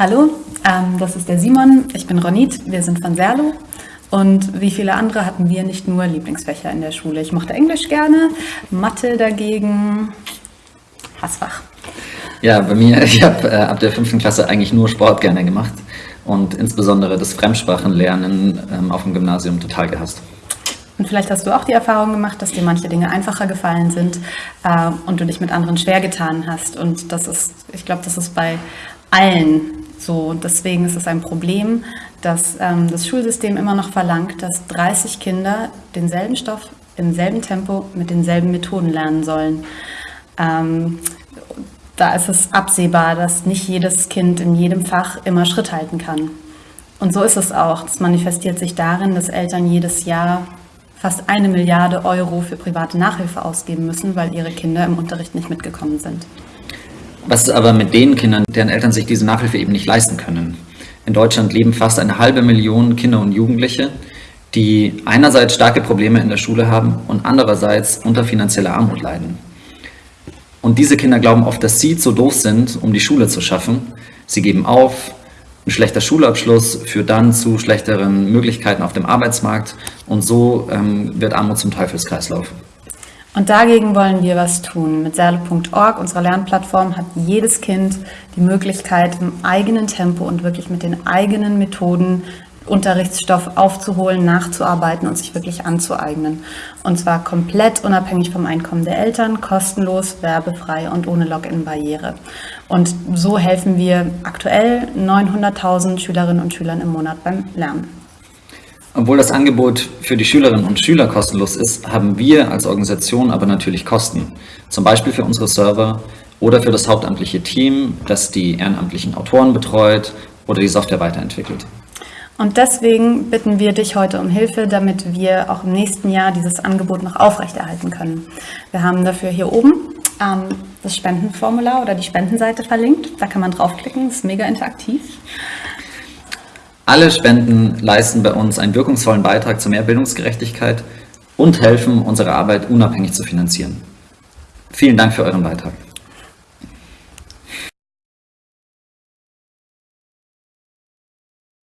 Hallo, ähm, das ist der Simon, ich bin Ronit, wir sind von Serlo. Und wie viele andere hatten wir nicht nur Lieblingsfächer in der Schule. Ich mochte Englisch gerne, Mathe dagegen, Hassfach. Ja, bei mir, ich habe äh, ab der fünften Klasse eigentlich nur Sport gerne gemacht und insbesondere das Fremdsprachenlernen ähm, auf dem Gymnasium total gehasst. Und vielleicht hast du auch die Erfahrung gemacht, dass dir manche Dinge einfacher gefallen sind äh, und du dich mit anderen schwer getan hast. Und das ist, ich glaube, das ist bei allen so, deswegen ist es ein Problem, dass ähm, das Schulsystem immer noch verlangt, dass 30 Kinder denselben Stoff im selben Tempo mit denselben Methoden lernen sollen. Ähm, da ist es absehbar, dass nicht jedes Kind in jedem Fach immer Schritt halten kann. Und so ist es auch. Das manifestiert sich darin, dass Eltern jedes Jahr fast eine Milliarde Euro für private Nachhilfe ausgeben müssen, weil ihre Kinder im Unterricht nicht mitgekommen sind. Was ist aber mit den Kindern, deren Eltern sich diese Nachhilfe eben nicht leisten können? In Deutschland leben fast eine halbe Million Kinder und Jugendliche, die einerseits starke Probleme in der Schule haben und andererseits unter finanzieller Armut leiden. Und diese Kinder glauben oft, dass sie zu doof sind, um die Schule zu schaffen. Sie geben auf, ein schlechter Schulabschluss führt dann zu schlechteren Möglichkeiten auf dem Arbeitsmarkt und so ähm, wird Armut zum Teufelskreislauf. Und dagegen wollen wir was tun. Mit Serle.org, unserer Lernplattform, hat jedes Kind die Möglichkeit, im eigenen Tempo und wirklich mit den eigenen Methoden Unterrichtsstoff aufzuholen, nachzuarbeiten und sich wirklich anzueignen. Und zwar komplett unabhängig vom Einkommen der Eltern, kostenlos, werbefrei und ohne Login-Barriere. Und so helfen wir aktuell 900.000 Schülerinnen und Schülern im Monat beim Lernen. Obwohl das Angebot für die Schülerinnen und Schüler kostenlos ist, haben wir als Organisation aber natürlich Kosten. Zum Beispiel für unsere Server oder für das hauptamtliche Team, das die ehrenamtlichen Autoren betreut oder die Software weiterentwickelt. Und deswegen bitten wir dich heute um Hilfe, damit wir auch im nächsten Jahr dieses Angebot noch aufrechterhalten können. Wir haben dafür hier oben ähm, das Spendenformular oder die Spendenseite verlinkt. Da kann man draufklicken, ist mega interaktiv. Alle Spenden leisten bei uns einen wirkungsvollen Beitrag zu mehr Bildungsgerechtigkeit und helfen, unsere Arbeit unabhängig zu finanzieren. Vielen Dank für euren Beitrag.